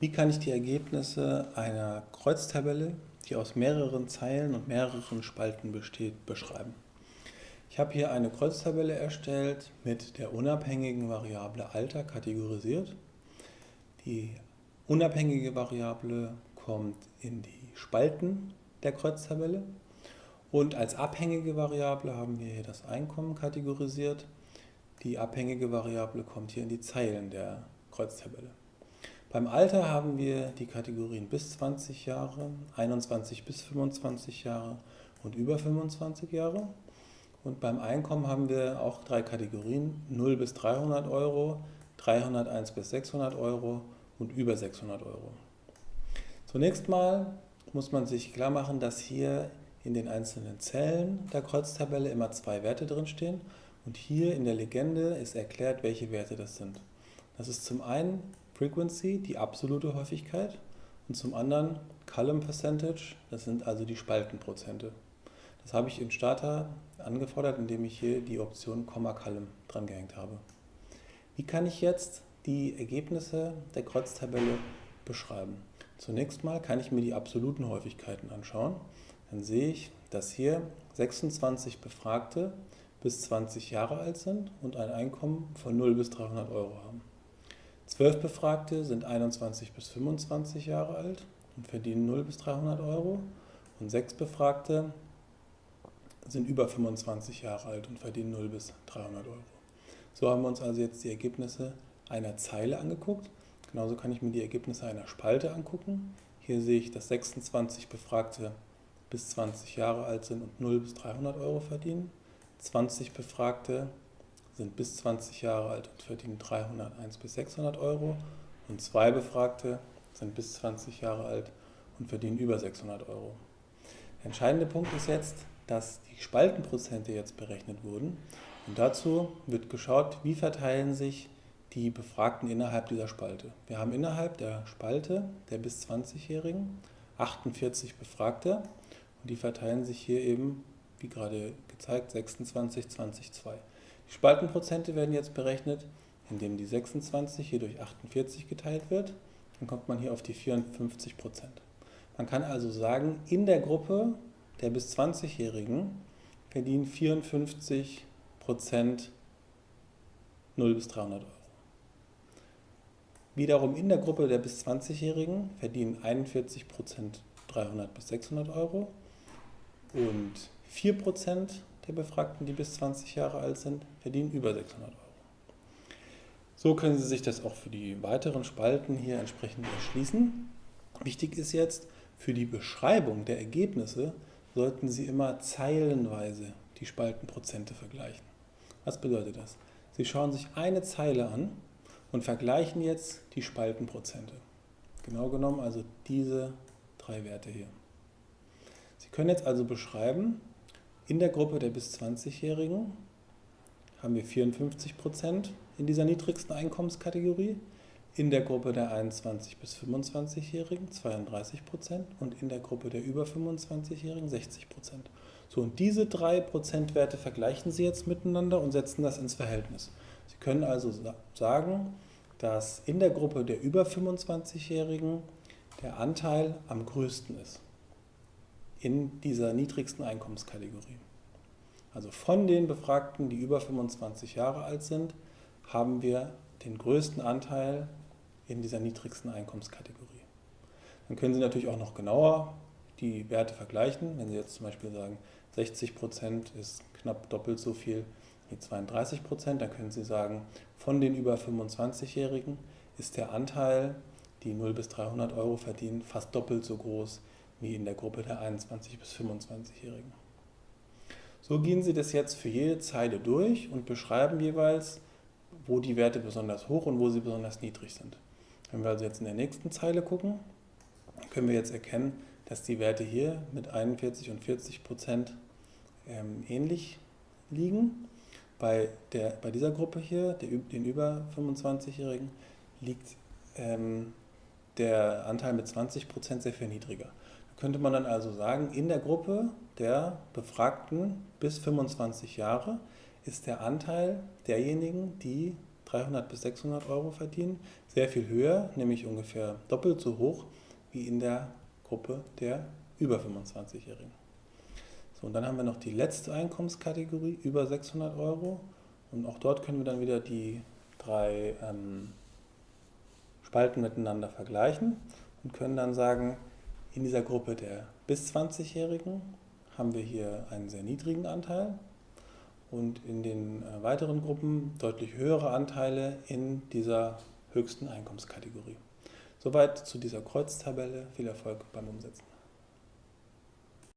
Wie kann ich die Ergebnisse einer Kreuztabelle, die aus mehreren Zeilen und mehreren Spalten besteht, beschreiben? Ich habe hier eine Kreuztabelle erstellt mit der unabhängigen Variable Alter kategorisiert. Die unabhängige Variable kommt in die Spalten der Kreuztabelle und als abhängige Variable haben wir hier das Einkommen kategorisiert. Die abhängige Variable kommt hier in die Zeilen der Kreuztabelle. Beim Alter haben wir die Kategorien bis 20 Jahre, 21 bis 25 Jahre und über 25 Jahre. Und beim Einkommen haben wir auch drei Kategorien, 0 bis 300 Euro, 301 bis 600 Euro und über 600 Euro. Zunächst mal muss man sich klar machen, dass hier in den einzelnen Zellen der Kreuztabelle immer zwei Werte drinstehen und hier in der Legende ist erklärt, welche Werte das sind. Das ist zum einen Frequency, die absolute Häufigkeit, und zum anderen Column Percentage, das sind also die Spaltenprozente. Das habe ich in Starter angefordert, indem ich hier die Option Komma Column dran gehängt habe. Wie kann ich jetzt die Ergebnisse der Kreuztabelle beschreiben? Zunächst mal kann ich mir die absoluten Häufigkeiten anschauen. Dann sehe ich, dass hier 26 Befragte bis 20 Jahre alt sind und ein Einkommen von 0 bis 300 Euro haben. Zwölf Befragte sind 21 bis 25 Jahre alt und verdienen 0 bis 300 Euro. Und sechs Befragte sind über 25 Jahre alt und verdienen 0 bis 300 Euro. So haben wir uns also jetzt die Ergebnisse einer Zeile angeguckt. Genauso kann ich mir die Ergebnisse einer Spalte angucken. Hier sehe ich, dass 26 Befragte bis 20 Jahre alt sind und 0 bis 300 Euro verdienen. 20 Befragte sind bis 20 Jahre alt und verdienen 301 bis 600 Euro und zwei Befragte sind bis 20 Jahre alt und verdienen über 600 Euro. Der entscheidende Punkt ist jetzt, dass die Spaltenprozente jetzt berechnet wurden und dazu wird geschaut, wie verteilen sich die Befragten innerhalb dieser Spalte. Wir haben innerhalb der Spalte der bis 20-Jährigen 48 Befragte und die verteilen sich hier eben, wie gerade gezeigt, 26, 20, 2. Die Spaltenprozente werden jetzt berechnet, indem die 26 hier durch 48 geteilt wird. Dann kommt man hier auf die 54 Prozent. Man kann also sagen, in der Gruppe der bis 20-Jährigen verdienen 54 Prozent 0 bis 300 Euro. Wiederum in der Gruppe der bis 20-Jährigen verdienen 41 Prozent 300 bis 600 Euro und 4 Prozent der Befragten, die bis 20 Jahre alt sind, verdienen über 600 Euro. So können Sie sich das auch für die weiteren Spalten hier entsprechend erschließen. Wichtig ist jetzt, für die Beschreibung der Ergebnisse sollten Sie immer zeilenweise die Spaltenprozente vergleichen. Was bedeutet das? Sie schauen sich eine Zeile an und vergleichen jetzt die Spaltenprozente. Genau genommen also diese drei Werte hier. Sie können jetzt also beschreiben, in der Gruppe der bis 20-Jährigen haben wir 54% in dieser niedrigsten Einkommenskategorie, in der Gruppe der 21 bis 25-Jährigen 32% und in der Gruppe der über 25-Jährigen 60 So, und diese drei Prozentwerte vergleichen Sie jetzt miteinander und setzen das ins Verhältnis. Sie können also sagen, dass in der Gruppe der über 25-Jährigen der Anteil am größten ist in dieser niedrigsten Einkommenskategorie. Also von den Befragten, die über 25 Jahre alt sind, haben wir den größten Anteil in dieser niedrigsten Einkommenskategorie. Dann können Sie natürlich auch noch genauer die Werte vergleichen. Wenn Sie jetzt zum Beispiel sagen, 60% ist knapp doppelt so viel wie 32%, dann können Sie sagen, von den über 25-Jährigen ist der Anteil, die 0 bis 300 Euro verdienen, fast doppelt so groß wie in der Gruppe der 21 bis 25-Jährigen. So gehen Sie das jetzt für jede Zeile durch und beschreiben jeweils, wo die Werte besonders hoch und wo sie besonders niedrig sind. Wenn wir also jetzt in der nächsten Zeile gucken, können wir jetzt erkennen, dass die Werte hier mit 41 und 40 Prozent ähm, ähnlich liegen. Bei, der, bei dieser Gruppe hier, der, den über 25-Jährigen, liegt ähm, der Anteil mit 20 Prozent sehr viel niedriger könnte man dann also sagen, in der Gruppe der Befragten bis 25 Jahre ist der Anteil derjenigen, die 300 bis 600 Euro verdienen. Sehr viel höher, nämlich ungefähr doppelt so hoch wie in der Gruppe der über 25-Jährigen. So, und dann haben wir noch die letzte Einkommenskategorie, über 600 Euro. Und auch dort können wir dann wieder die drei ähm, Spalten miteinander vergleichen und können dann sagen, in dieser Gruppe der bis 20-Jährigen haben wir hier einen sehr niedrigen Anteil und in den äh, weiteren Gruppen deutlich höhere Anteile in dieser höchsten Einkommenskategorie. Soweit zu dieser Kreuztabelle. Viel Erfolg beim Umsetzen.